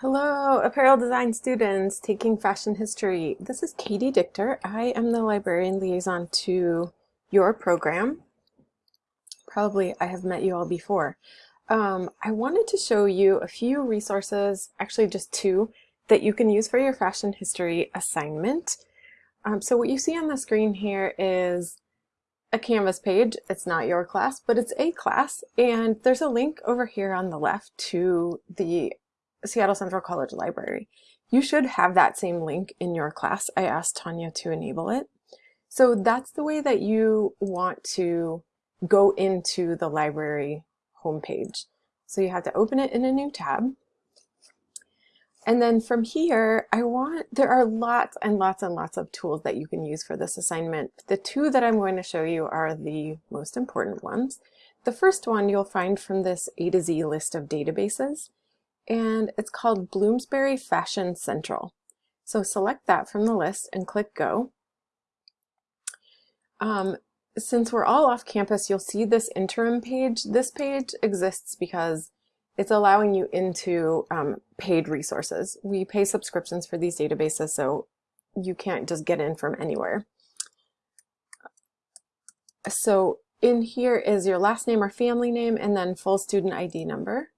Hello, apparel design students taking fashion history. This is Katie Dichter. I am the librarian liaison to your program. Probably I have met you all before. Um, I wanted to show you a few resources, actually just two, that you can use for your fashion history assignment. Um, so what you see on the screen here is a Canvas page. It's not your class, but it's a class. And there's a link over here on the left to the Seattle Central College Library. You should have that same link in your class. I asked Tanya to enable it. So that's the way that you want to go into the library homepage. So you have to open it in a new tab. And then from here, I want, there are lots and lots and lots of tools that you can use for this assignment. The two that I'm going to show you are the most important ones. The first one you'll find from this A to Z list of databases and it's called Bloomsbury Fashion Central. So select that from the list and click go. Um, since we're all off campus, you'll see this interim page. This page exists because it's allowing you into um, paid resources. We pay subscriptions for these databases, so you can't just get in from anywhere. So in here is your last name or family name and then full student ID number.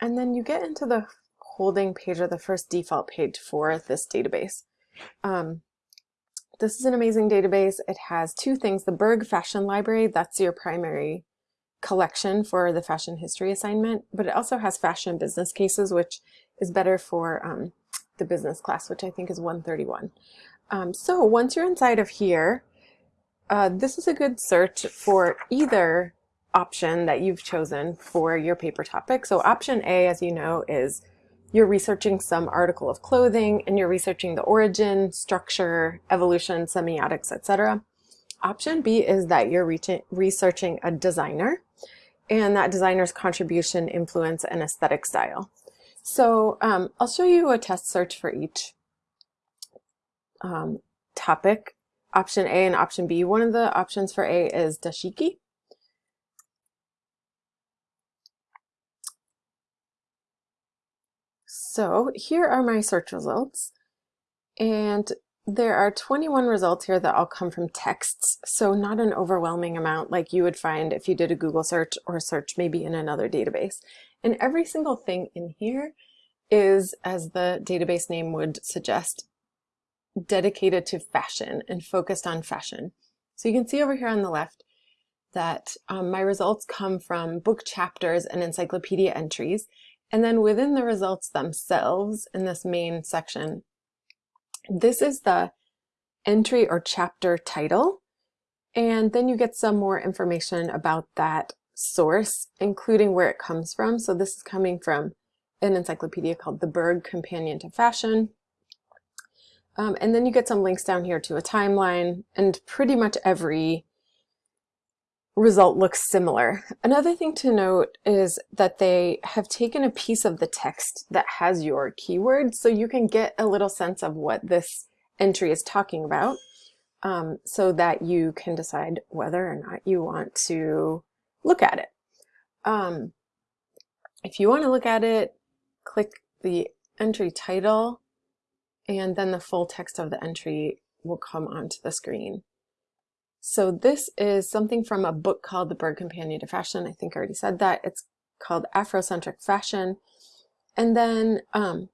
And then you get into the holding page or the first default page for this database. Um, this is an amazing database. It has two things, the Berg Fashion Library, that's your primary collection for the fashion history assignment, but it also has fashion business cases, which is better for um, the business class, which I think is 131. Um, so once you're inside of here, uh, this is a good search for either option that you've chosen for your paper topic. So option A, as you know, is you're researching some article of clothing and you're researching the origin, structure, evolution, semiotics, etc. Option B is that you're researching a designer and that designer's contribution, influence, and aesthetic style. So um, I'll show you a test search for each um, topic, option A and option B. One of the options for A is dashiki, So here are my search results. And there are 21 results here that all come from texts, so not an overwhelming amount like you would find if you did a Google search or search maybe in another database. And every single thing in here is, as the database name would suggest, dedicated to fashion and focused on fashion. So you can see over here on the left that um, my results come from book chapters and encyclopedia entries, and then within the results themselves in this main section, this is the entry or chapter title. And then you get some more information about that source, including where it comes from. So this is coming from an encyclopedia called The Berg Companion to Fashion. Um, and then you get some links down here to a timeline and pretty much every result looks similar. Another thing to note is that they have taken a piece of the text that has your keyword so you can get a little sense of what this entry is talking about um, so that you can decide whether or not you want to look at it. Um, if you want to look at it, click the entry title and then the full text of the entry will come onto the screen. So this is something from a book called The Berg Companion to Fashion. I think I already said that. It's called Afrocentric Fashion. And then um,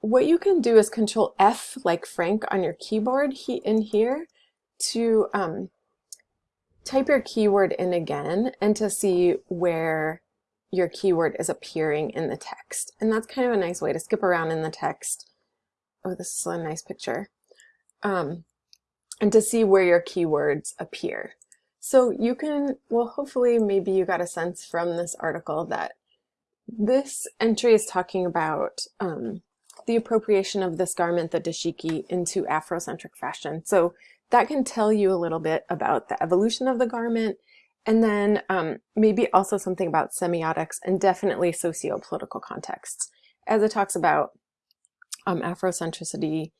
what you can do is control F like Frank on your keyboard he, in here to um, type your keyword in again and to see where your keyword is appearing in the text. And that's kind of a nice way to skip around in the text. Oh, this is a nice picture. Um, and to see where your keywords appear. So you can, well, hopefully maybe you got a sense from this article that this entry is talking about um, the appropriation of this garment, the dashiki, into Afrocentric fashion. So that can tell you a little bit about the evolution of the garment, and then um, maybe also something about semiotics and definitely socio-political contexts. As it talks about um, Afrocentricity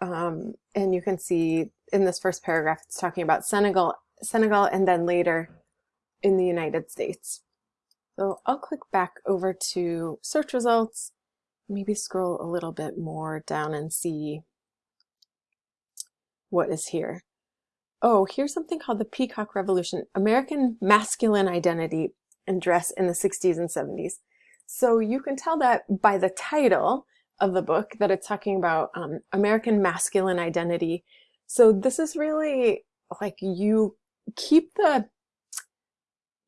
um, and you can see in this first paragraph, it's talking about Senegal, Senegal, and then later in the United States. So I'll click back over to search results, maybe scroll a little bit more down and see what is here. Oh, here's something called the Peacock Revolution, American Masculine Identity and Dress in the 60s and 70s. So you can tell that by the title of the book that it's talking about um, American masculine identity. So this is really like you keep the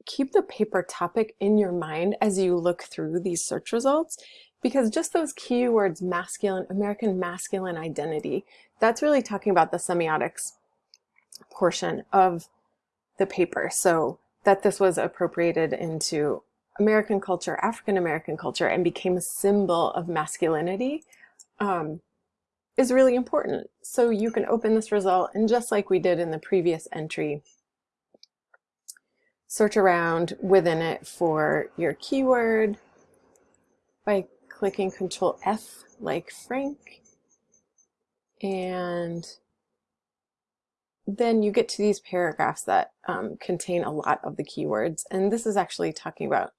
keep the paper topic in your mind as you look through these search results because just those keywords masculine American masculine identity that's really talking about the semiotics portion of the paper so that this was appropriated into American culture, African American culture, and became a symbol of masculinity um, is really important. So you can open this result, and just like we did in the previous entry, search around within it for your keyword by clicking Control F like Frank. And then you get to these paragraphs that um, contain a lot of the keywords. And this is actually talking about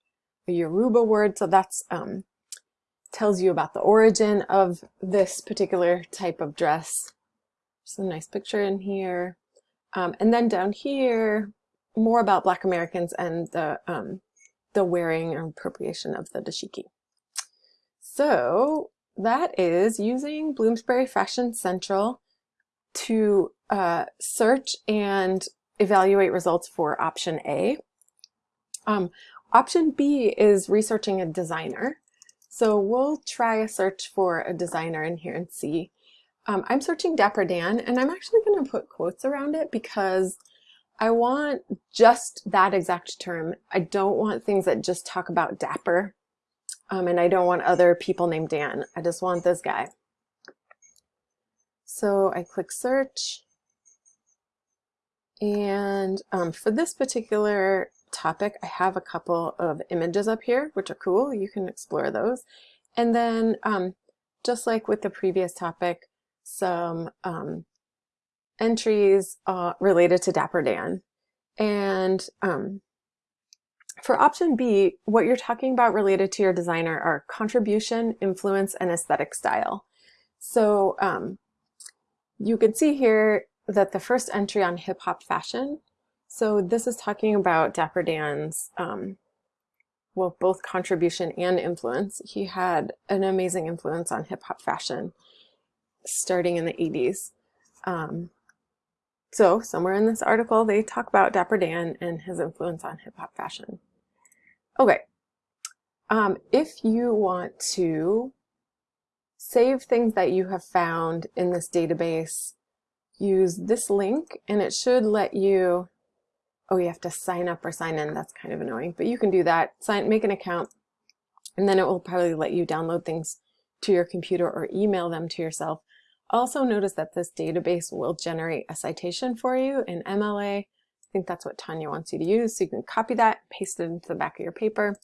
a Yoruba word. So that's um, tells you about the origin of this particular type of dress. There's a nice picture in here. Um, and then down here, more about Black Americans and the, um, the wearing and appropriation of the dashiki. So that is using Bloomsbury Fashion Central to uh, search and evaluate results for option A. Um, Option B is researching a designer. So we'll try a search for a designer in here and see. Um, I'm searching Dapper Dan and I'm actually going to put quotes around it because I want just that exact term. I don't want things that just talk about Dapper um, and I don't want other people named Dan. I just want this guy. So I click search and um, for this particular topic, I have a couple of images up here, which are cool. You can explore those. And then um, just like with the previous topic, some um, entries uh, related to Dapper Dan. And um, for option B, what you're talking about related to your designer are contribution, influence, and aesthetic style. So um, you can see here that the first entry on hip hop fashion so this is talking about Dapper Dan's, um, well, both contribution and influence. He had an amazing influence on hip hop fashion starting in the 80s. Um, so somewhere in this article, they talk about Dapper Dan and his influence on hip hop fashion. Okay. Um, if you want to save things that you have found in this database, use this link and it should let you oh, you have to sign up or sign in. That's kind of annoying, but you can do that. Sign, make an account, and then it will probably let you download things to your computer or email them to yourself. Also notice that this database will generate a citation for you in MLA. I think that's what Tanya wants you to use. So you can copy that, paste it into the back of your paper.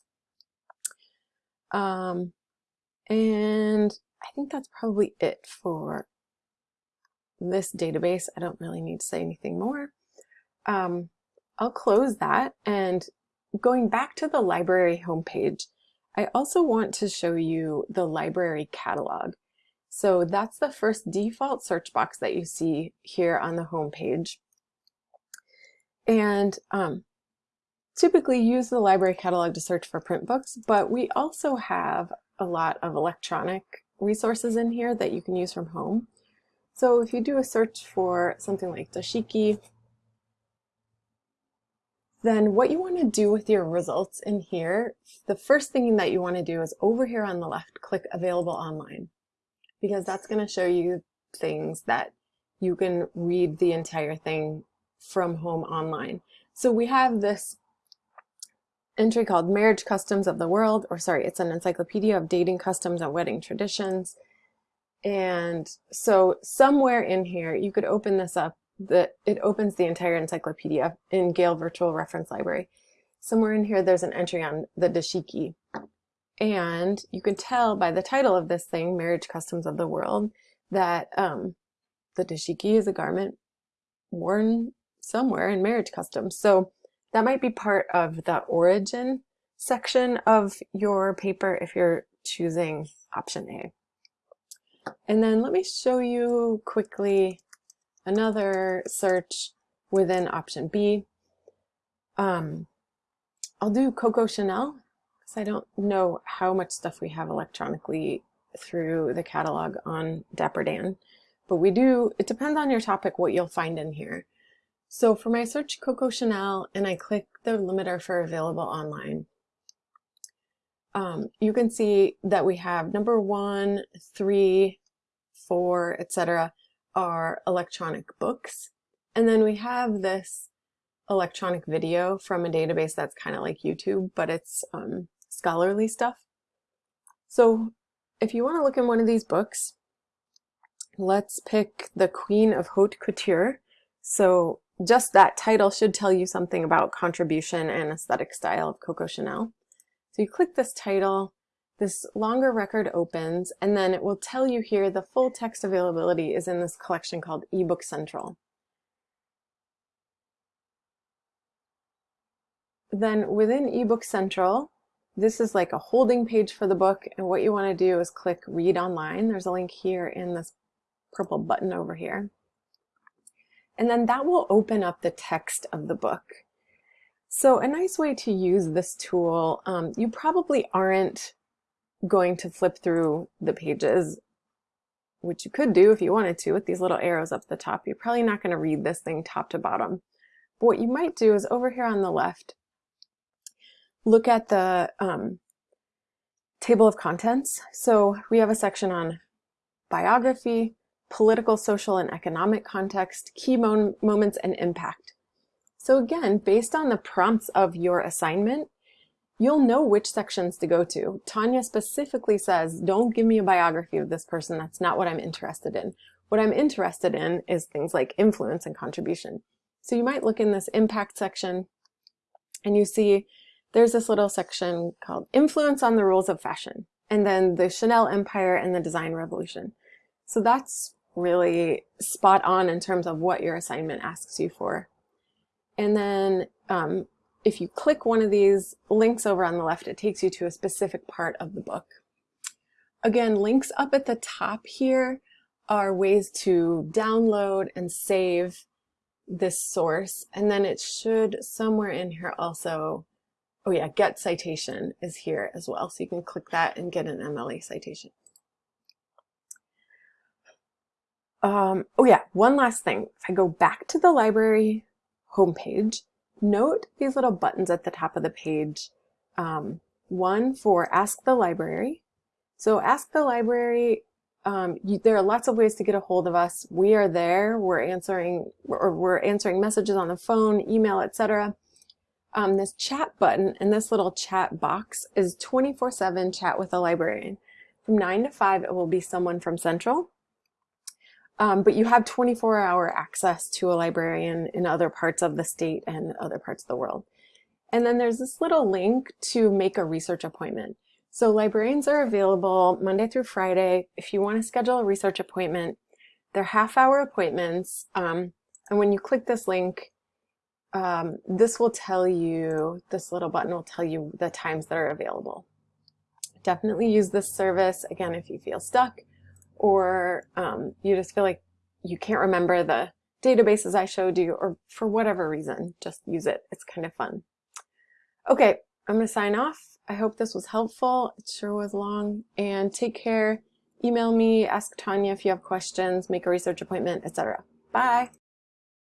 Um, and I think that's probably it for this database. I don't really need to say anything more. Um, I'll close that and going back to the library homepage, I also want to show you the library catalog. So that's the first default search box that you see here on the homepage. And um, typically use the library catalog to search for print books, but we also have a lot of electronic resources in here that you can use from home. So if you do a search for something like dashiki, then what you want to do with your results in here, the first thing that you want to do is over here on the left, click available online because that's going to show you things that you can read the entire thing from home online. So we have this entry called Marriage Customs of the World, or sorry, it's an encyclopedia of dating customs and wedding traditions. And so somewhere in here, you could open this up the, it opens the entire encyclopedia in Gale Virtual Reference Library. Somewhere in here, there's an entry on the dashiki. And you can tell by the title of this thing, Marriage Customs of the World, that um, the dashiki is a garment worn somewhere in marriage customs. So that might be part of the origin section of your paper if you're choosing option A. And then let me show you quickly another search within option B. Um, I'll do Coco Chanel because I don't know how much stuff we have electronically through the catalog on Dapper Dan. But we do, it depends on your topic what you'll find in here. So for my search Coco Chanel and I click the limiter for available online, um, you can see that we have number one, three, four, etc. are electronic books. And then we have this electronic video from a database that's kind of like YouTube, but it's um, scholarly stuff. So if you want to look in one of these books, let's pick The Queen of Haute Couture. So just that title should tell you something about contribution and aesthetic style of Coco Chanel. So you click this title, this longer record opens, and then it will tell you here the full text availability is in this collection called eBook Central. Then within eBook Central, this is like a holding page for the book, and what you want to do is click Read Online. There's a link here in this purple button over here. And then that will open up the text of the book. So a nice way to use this tool, um, you probably aren't going to flip through the pages, which you could do if you wanted to with these little arrows up the top. You're probably not going to read this thing top to bottom. But what you might do is over here on the left, look at the um, table of contents. So we have a section on biography, political, social, and economic context, key moments, and impact. So again, based on the prompts of your assignment, you'll know which sections to go to. Tanya specifically says, don't give me a biography of this person. That's not what I'm interested in. What I'm interested in is things like influence and contribution. So you might look in this impact section and you see there's this little section called influence on the rules of fashion and then the Chanel empire and the design revolution. So that's really spot on in terms of what your assignment asks you for. And then um, if you click one of these links over on the left, it takes you to a specific part of the book. Again, links up at the top here are ways to download and save this source. And then it should somewhere in here also, oh yeah, get citation is here as well. So you can click that and get an MLA citation. Um, oh yeah, one last thing. If I go back to the library homepage, note these little buttons at the top of the page. Um, one for Ask the Library. So Ask the Library, um, you, there are lots of ways to get a hold of us. We are there. We're answering, or we're answering messages on the phone, email, etc. Um, this chat button and this little chat box is 24-7 chat with a librarian. From 9 to 5, it will be someone from Central. Um, but you have 24 hour access to a librarian in other parts of the state and other parts of the world. And then there's this little link to make a research appointment. So librarians are available Monday through Friday. If you want to schedule a research appointment, they're half hour appointments. Um, and when you click this link, um, this will tell you, this little button will tell you the times that are available. Definitely use this service, again, if you feel stuck or um, you just feel like you can't remember the databases I showed you, or for whatever reason, just use it. It's kind of fun. Okay, I'm going to sign off. I hope this was helpful. It sure was long. And take care. Email me, ask Tanya if you have questions, make a research appointment, etc. Bye.